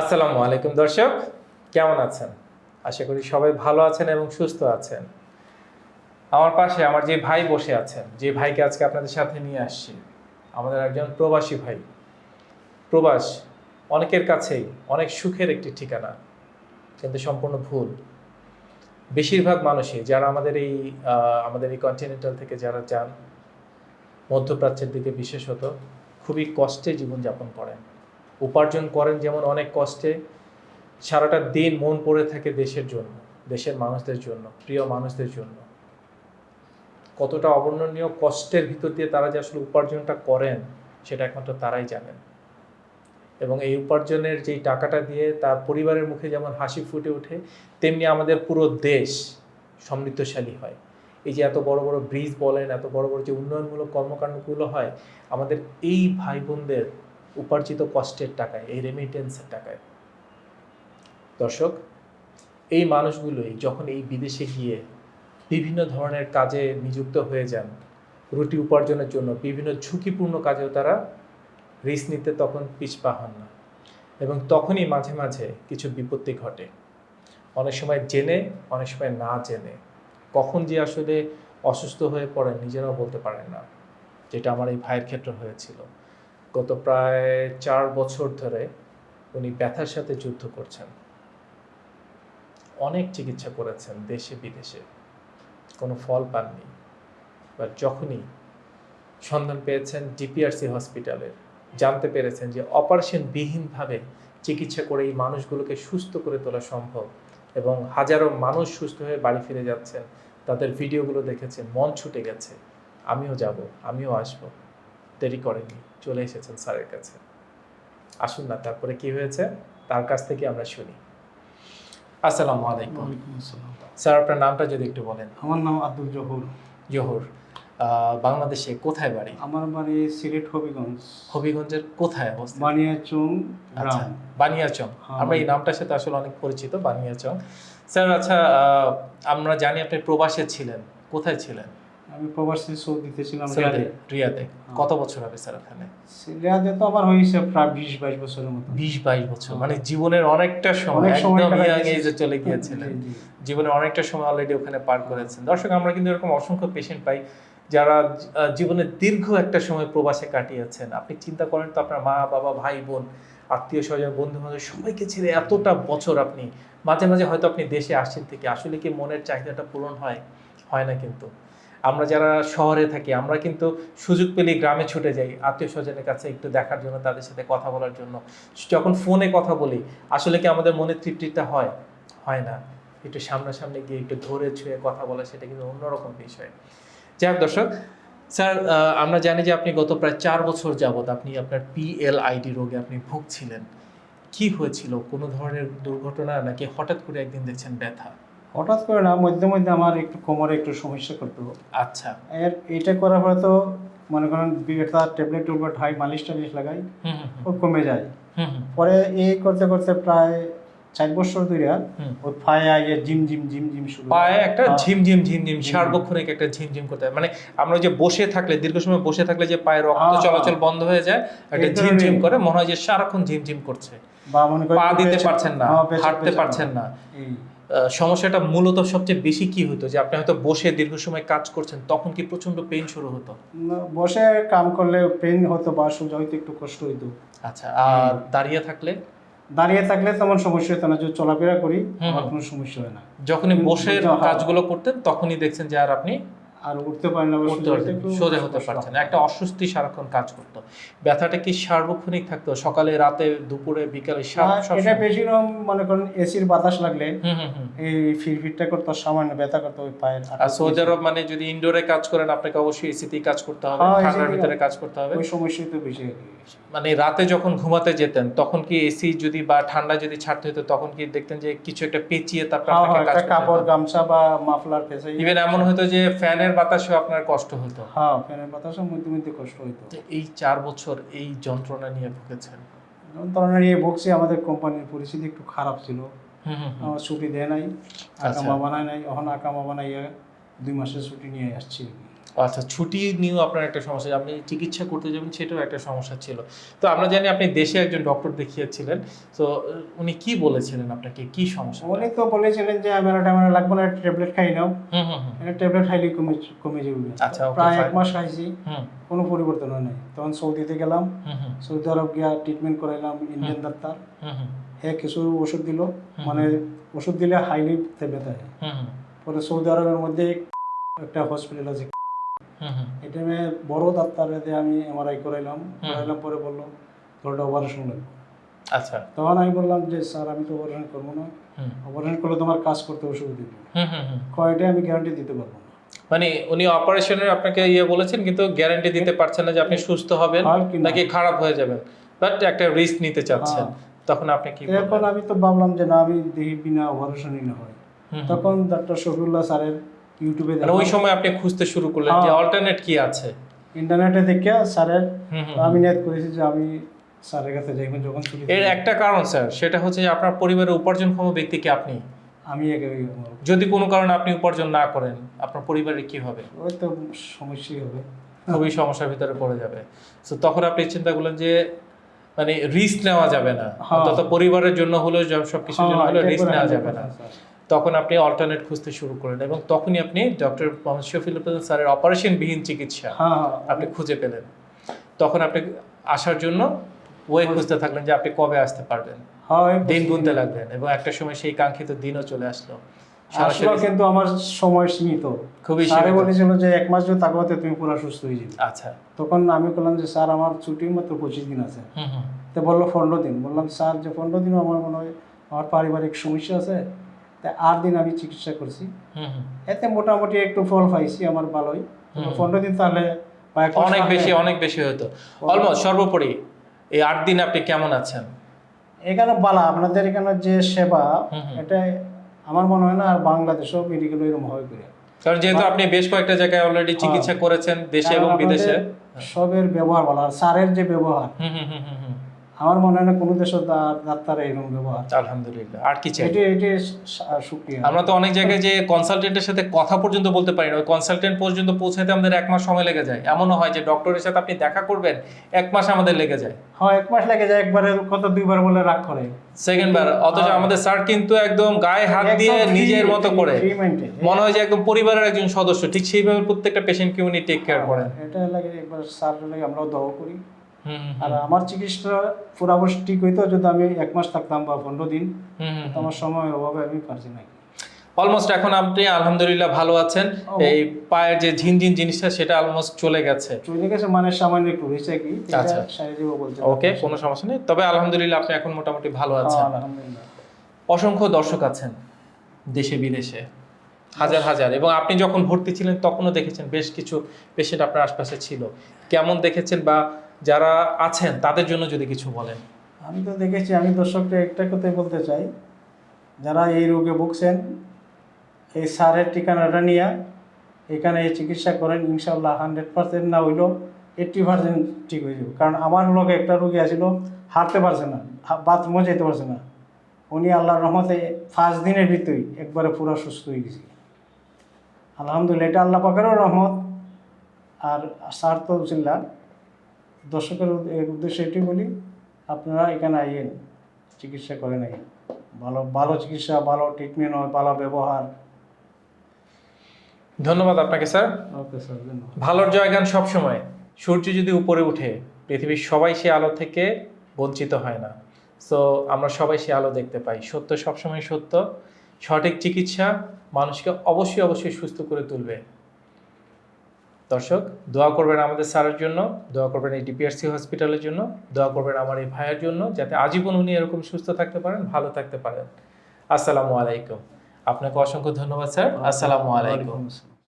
আসসালামু আলাইকুম দর্শক, কেমন আছেন? আশা করি সবাই ভালো আছেন এবং সুস্থ আছেন। আমার পাশে আমার যে ভাই বসে আছেন, যে ভাইকে আজকে আপনাদের সাথে নিয়ে আসছি, আমাদের একজন প্রবাসী ভাই। প্রবাস অনেকের কাছেই, অনেক সুখের একটি ঠিকানা, কিন্তু সম্পূর্ণ ভুল। বেশিরভাগ মানুষই, যারা আমাদের এই আমাদের এই কন্টিনেন্টাল থেকে যারা যান, মধ্যপ্রাচ্যের দিকে বিশেষত, খুবই কষ্টে জীবনযাপন করেন। উপার্জন করেন যেমন অনেক কষ্টে, সারাটা দিন মন পড়ে থাকে দেশের জন্য, দেশের মানুষদের জন্য, প্রিয় মানুষদের জন্য। কতটা অবর্ণনীয় কষ্টের ভিতর দিয়ে তারা যে আসলে উপার্জনটা করেন, সেটা একমাত্র তারাই জানেন। এবং এই উপার্জনের যেই টাকাটা দিয়ে তার পরিবারের মুখে যেমন হাসি ফুটে ওঠে, তেমনি আমাদের পুরো দেশ সমৃদ্ধশালী হয়। এই যে এত বড় বড় ব্রিজ বলেন, এত বড় বড় যে উন্নয়নমূলক কর্মকাণ্ডগুলো হয়, আমাদের এই ভাই বোনদের উপার্জিত কষ্টের টাকায়, এই রেমিটেন্সের টাকায়। দর্শক, এই মানুষগুলোই যখন এই বিদেশে গিয়ে বিভিন্ন ধরনের কাজে নিযুক্ত হয়ে যান, রুটি উপার্জনের জন্য বিভিন্ন ঝুঁকিপূর্ণ কাজেও তারা রিস্ক নিতে তখন পিছপা হন না এবং তখনই মাঝে মাঝে কিছু বিপত্তি ঘটে। অনেক সময় জেনে, অনেক সময় না জেনে। কখন যে আসলে অসুস্থ হয়ে পড়েন, নিজেরাও বলতে পারেন না। যেটা আমার এই ভাইয়ের ক্ষেত্রে হয়েছিল। গত প্রায় চার বছর ধরে উনি ব্যথার সাথে যুদ্ধ করছেন। অনেক চিকিৎসা করেছেন দেশে, বিদেশে। কোনো ফল পাননি। বাট যখনই সন্ধান পেয়েছেন ডিপিআরসি হসপিটালের, জানতে পেরেছেন যে অপারেশন বিহীনভাবে চিকিৎসা করে এই মানুষগুলোকে সুস্থ করে তোলা সম্ভব এবং হাজারো মানুষ সুস্থ হয়ে বাড়ি ফিরে যাচ্ছেন। তাদের ভিডিওগুলো দেখেছেন, মন ছুটে গেছে। আমিও যাব, আমিও আসব। দেরি করেনি চলে এসেছেন স্যারের কাছে। আসুন না তারপরে কি হয়েছে? তার কাছ থেকে আমরা শুনি। আসসালামু আলাইকুম। স্যার আপনার নামটা যদি একটু বলেন। আমার নাম আব্দুল জহুর। জহুর। বাংলাদেশে কোথায় বাড়ি? আমার বাড়ি সিলেট হবিগঞ্জ। হবিগঞ্জের কোথায় অবস্থিত? বানিয়াচুং আচ্ছা গ্রাম। বানিয়াচং। হ্যাঁ, আমরা এই নামটার সাথে আসলে অনেক পরিচিত বানিয়াচং। স্যার আচ্ছা আমরা জানি আপনি প্রবাসে ছিলেন। কোথায় ছিলেন? আমি প্রবাসী সৌদিতে ছিলাম রিয়াদে। রিয়াদে। কত বছর হবে স্যার ওখানে? রিয়াদে তো আমার হয়েছে প্রায় বিশ বাইশ বছরের মতো। বিশ বাইশ বছর হ্যাঁ। মানে জীবনের অনেকটা সময় একদম ইয়াং এজে চলে গিয়েছিলেন। জি, জি। জীবনে অনেকটা সময় অলরেডি ওখানে পার করেছেন। দর্শক আমরা কিন্তু এরকম অসংখ্য পেশেন্ট পাই যারা আহ, জীবনে দীর্ঘ একটা সময় প্রবাসে কাটিয়েছেন। আপনি চিন্তা করেন তো আপনার মা বাবা ভাই বোন আত্মীয় স্বজন বন্ধু বান্ধব সবাইকে ছেড়ে এতটা বছর আপনি মাঝে মাঝে হয়তো আপনি দেশে আসছেন থেকে আসলে কি মনের চাহিদাটা পূরণ হয়? হয় না কিন্তু। আমরা যারা শহরে থাকি, আমরা কিন্তু সুযোগ পেলে গ্রামে ছুটে যাই আত্মীয় স্বজনের কাছে একটু দেখার জন্য, তাদের সাথে কথা বলার জন্য। যখন ফোনে কথা বলি, আসলে কি আমাদের মনে তৃপ্তিটা হয়? হয় না। একটু সামনাসামনি গিয়ে একটু ধরে ছুঁয়ে কথা বলা, সেটা কিন্তু অন্যরকম বিষয়। যাই হোক দর্শক, স্যার আমরা জানি যে আপনি গত প্রায় চার বছর যাবৎ আপনি আপনার পিএলআইডি রোগে আপনি ভুগছিলেন। কি হয়েছিল? কোনো ধরনের দুর্ঘটনা? নাকি হঠাৎ করে একদিন দেখছেন ব্যথা? হঠাৎ করে না মধ্যে মধ্যে আমার একটু কোমরে একটু সমস্যা করতো। আচ্ছা। এর এটা করার পরে তো মনে করেন তার ট্যাবলেট টুবলেট হাই মালিশ টালিশ লাগাই হুম হুম ও কমে যায়। পরে এই করতে করতে প্রায় চার বছর ধরে। ওই পায়ে আগে জিম জিম জিম জিম শুরু পায়ে একটা হ্যাঁ। ঝিমঝিম ঝিমঝিম ঝিমঝিম। সার্বক্ষণিক একটা ঝিমঝিম করতে হয়। মানে আমরা যে বসে থাকলে দীর্ঘ সময় বসে থাকলে যে পায়ের রক্ত হ্যাঁ, চলাচল। বন্ধ হয়ে যায় একটা ধরনের- ঝিমঝিম করে মনে হয় যে সারাক্ষণ ঝিমঝিম করছে। বা মনে পা দিতে পারছেন না হ্যাঁ, হাঁটতে পারছেন না। সমস্যাটা মূলত সবচেয়ে বেশি কি হতো যে আপনি হয়তো বসে দীর্ঘ সময় কাজ করছেন তখন কি প্রচণ্ড পেন শুরু হতো? বসে কাম করলে পেন হতো বা সোজা হইতে একটু কষ্ট হইতো। আচ্ছা আর দাঁড়িয়ে থাকলে? দাঁড়িয়ে থাকলে তেমন সমস্যা হতো না যদি চলাফেরা করি। আমার কোনো সমস্যা হয় না যখনই বসে। কাজগুলো করতেন তখনই দেখছেন যে আর আপনি আর উঠতে পারি না উঠতে একটু সোজা হতে পারছেন না। একটা অস্বস্তি সারাক্ষণ কাজ করতো। ব্যথাটা কি সার্বক্ষণিক থাকতো? সকালে রাতে দুপুরে বিকালে এটা বেশি রকম মনে করেন এসির বাতাস লাগলে এই ফিরফিরটা করতো সামান্য ব্যথা করতো ওই পায়ের আর সৌদি আরব মানে যদি ইনডোরে কাজ করেন আপনাকে অবশ্যই এসিতেই কাজ করতে হবে হ্যাঁ, ঠান্ডার ভিতরে কাজ করতে হবে। ওই সমস্যাই তো বেশি মানে রাতে যখন ঘুমাতে যেতেন তখন কি এসি যদি বা ঠান্ডা যদি ছাড়তে হতো তখন কি দেখতেন যে কিছু একটা পেঁচিয়ে তারপর হ্যাঁ, আপনাকে হ্যাঁ, কাজ কাপড় গামছা বা মাফলার ফেসে ইভেন এমন হতো যে ফ্যানের বাতাসেও আপনার কষ্ট হতো? হ্যাঁ ফ্যানের বাতাসে মধ্যে মধ্যে কষ্ট হইতো। এই চার বছর এই যন্ত্রণা নিয়ে ভুগেছেন? যন্ত্রণা নিয়ে ভুগছি আমাদের কোম্পানির পরিস্থিতি একটু খারাপ ছিল। আমার ছুটি দেয় নাই আচ্ছা। আকামা বানায় নাই এখন আকামা বানাইয়া দুই মাসের ছুটি নিয়ে আসছি। আচ্ছা ছুটি নিয়েও আপনার একটা সমস্যা আপনি চিকিৎসা করতে যাবেন সেটাও একটা সমস্যা ছিল। তো আমরা জানি আপনি দেশে একজন ডক্টর দেখিয়েছিলেন তো উনি কি বলেছিলেন আপনাকে? কি সমস্যা? উনি তো বলেছিলেন যে আমার ট্যাবলেট লাগবে না ট্যাবলেট খাই নাও। হুম হুম হুম। এটা ট্যাবলেট খাইলে কমে কমে যাবে। আচ্ছা, প্রায় এক মাস খাইছি। হুম। কোনো পরিবর্তন হয় নাই। তখন সৌদিতে গেলাম। সৌদি আরব গিয়া ট্রিটমেন্ট করাইলাম ইন্ডিয়ান ডাক্তার হুম হুম। হ্যাঁ কিছু ওষুধ দিল। মানে ওষুধ দিলে হাইলি ব্যথা হয়। পরে সৌদি আরবের মধ্যে একটা হসপিটাল আছে। এটা আমি বড় ডাক্তার এতে আমি এমআরআই করাইলাম। করাইলাম পরে বলল তোরটা অপারেশন লাগবে আচ্ছা। তখন আমি বললাম যে স্যার আমি তো অপারেশন করব না। অপারেশন করলে তোমার কাজ করতে অসুবিধা দিব হুম হুম হুম। কয়টা আমি গ্যারান্টি দিতে পারব না? মানে উনি অপারেশনের আপনাকে ইয়ে বলেছেন কিন্তু গ্যারান্টি দিতে পারছেন না যে আপনি সুস্থ হবেন হয় নাকি খারাপ হয়ে যাবেন? বাট একটা রিস্ক নিতে চাচ্ছেন। তখন আপনি কি এখন আমি তো ভাবলাম যে না আমি দেখি বিনা অপারেশনই না হয়। তখন ডাক্তার শফিউল্লাহ স্যারের ইউটিউবে মানে ওই সময় আপনি খুঁজতে শুরু করলেন যে হ্যাঁ। অল্টারনেট কি আছে? ইন্টারনেটে দেখে স্যারের আমি নিয়ত করেছি যে আমি স্যারের কাছে যাইব যখন ছুটি এর একটা কারণ স্যার সেটা হচ্ছে যে আপনার পরিবারের উপার্জনক্ষম ব্যক্তি কি আপনি? আমি যদি কোনো কারণে আপনি উপার্জন না করেন আপনার পরিবারের কি হবে? ওই তো সমস্যাই হবে। খুবই সমস্যার ভিতরে পড়ে যাবে। তো তখন আপনি চিন্তা করলেন যে মানে রিস্ক নেওয়া যাবে না। হ্যাঁ। অন্তত পরিবারের জন্য হলেও সব কিছুর জন্য হ্যাঁ, হলেও রিস্ক নেওয়া যাবে না। তখন আপনি অল্টারনেট খুঁজতে শুরু করলেন এবং তখনই আপনি ডক্টর মোহাম্মদ স্যারের অপারেশনবিহীন চিকিৎসা হ্যাঁ হ্যাঁ আপনি খুঁজে পেলেন। তখন আপনি আসার জন্য ওয়ে খুঁজতে থাকলেন যে আপনি কবে আসতে পারবেন। হ্যাঁ দিন গুনতে লাগবেন এবং একটা সময় সেই কাঙ্ক্ষিত দিনও চলে আসলো। আসলো কিন্তু আমার সময় সীমিত। খুবই স্যারে বলেছিল যে এক মাস যদি থাকো তুমি পুরো সুস্থ হয়ে যাবে। আচ্ছা। তখন আমি বললাম যে স্যার আমার ছুটি মাত্র পঁচিশ দিন আছে। তো বলল পনেরো দিন। বললাম স্যার যে পনেরো দিনও আমার মনে হয় আমার পারিবারিক সমস্যা আছে। তাই আট দিন আমি চিকিৎসা করছি। এতে মোটামুটি একটু ফল পাইছি আমার ভালোই। পনেরো দিন তাহলে অনেক বেশি অনেক বেশি হতো অলমোস্ট সর্বোপরি এই আট দিন আপনি কেমন আছেন? এখানে বালা আপনাদের এখানে যে সেবা। এটা আমার মনে হয় না আর বাংলাদেশেও মেডিকেল এরকম হয় করে। কারণ যেহেতু আপনি বেশ কয়েকটা জায়গায় অলরেডি চিকিৎসা করেছেন দেশে এবং বিদেশে। সবের ব্যবহার বলা আর স্যারের যে ব্যবহার হুম হুম হুম। আমার মনে হয় না কোনো দেশের ডাক্তার এরকম ব্যবহার। আলহামদুলিল্লাহ। আর কি চাই? এটি এটি শুক্রিয়া আমরা তো অনেক জায়গায় যে কনসালটেন্টের সাথে কথা পর্যন্ত বলতে পারি না। ওই কনসালটেন্ট পর্যন্ত পৌঁছাতে আমাদের এক মাস সময় লেগে যায়। এমনও হয় যে ডক্টরের সাথে আপনি দেখা করবেন এক মাস আমাদের লেগে যায়। হ্যাঁ এক মাস লাগে যায়। একবারে কত দুইবার বলে রাগ করে। সেকেন্ড বার অথচ হ্যাঁ। আমাদের স্যার কিন্তু একদম গায়ে হাত দিয়ে নিজের মতো করে। মনে হয় যে একদম পরিবারের একজন সদস্য। ঠিক সেইভাবে প্রত্যেকটা পেশেন্টকে উনি টেক কেয়ার করেন। এটা লাগে একবার স্যার লাগে আমরাও দোয়া করি। আর আমার চিকিৎসা পুরাবশ ঠিক হইতো যদি আমি এক মাস থাকতাম বা পনেরো দিন আমার সময়ের অভাবে আমি পারছি না। অলমোস্ট এখন আপনি আলহামদুলিল্লাহ ভালো আছেন। এই পায়ের যে ঝিনঝিন জিনিসটা সেটা অলমোস্ট চলে গেছে। চলে গেছে মানে সামান্য একটু হয়েছে কি আচ্ছা। ওকে কোনো সমস্যা নেই। তবে আলহামদুলিল্লাহ আপনি এখন মোটামুটি ভালো হ্যাঁ, আছেন। আলহামদুলিল্লাহ। অসংখ্য দর্শক আছেন দেশে বিদেশে। হাজার হাজার। এবং আপনি যখন ভর্তি ছিলেন তখনও দেখেছেন বেশ কিছু পেশেন্ট আপনার আশপাশে ছিল। কেমন দেখেছেন বা যারা আছেন, তাদের জন্য যদি কিছু বলেন। আমি তো দেখেছি, আমি দর্শককে একটা কথাই বলতে চাই। যারা এই রোগে ভুগছেন, এই সারের ঠিকানাটা নিয়ে এখানে চিকিৎসা করেন ইনশাল্লাহ হান্ড্রেড পার্সেন্ট না হইলেও এইট্টি পার্সেন্ট ঠিক হয়ে যাবে। কারণ আমার লোক একটা রোগী আছিল হাঁটতে পারছে না বাথরুমও যেতে পারছে না। উনি আল্লাহর রহমতে ফার্স্ট দিনের ভিতরেই একবারে পুরো সুস্থ হয়ে গেছে। আলহামদুলিল্লাহ, এটা আল্লাহ পাকেরও রহমত। আর তো চিল্লা দর্শকের এর উদ্দেশ্যে এটি বলি আপনারা এখানে আইয়েন চিকিৎসা করেন আইয়েন ভালো ভালো চিকিৎসা ভালো ট্রিটমেন্ট হয় ভালো ব্যবহার। ধন্যবাদ আপনাকে স্যার। ওকে স্যার ধন্যবাদ। ভালোর জয়গান সবসময়। সূর্য যদি উপরে উঠে পৃথিবীর সবাই সে আলো থেকে বঞ্চিত হয় না। সো আমরা সবাই সে আলো দেখতে পাই। সত্য সবসময় সত্য। সঠিক চিকিৎসা মানুষকে অবশ্যই অবশ্যই সুস্থ করে তুলবে। দর্শক দোয়া করবেন আমাদের স্যারের জন্য দোয়া করবেন এই ডিপিআরসি হসপিটালের জন্য দোয়া করবেন আমার এই ভাইয়ের জন্য যাতে আজীবন উনি এরকম সুস্থ থাকতে পারেন ভালো থাকতে পারেন। আসসালামু আলাইকুম। আপনাকে অসংখ্য ধন্যবাদ স্যার। আসসালামু আলাইকুম।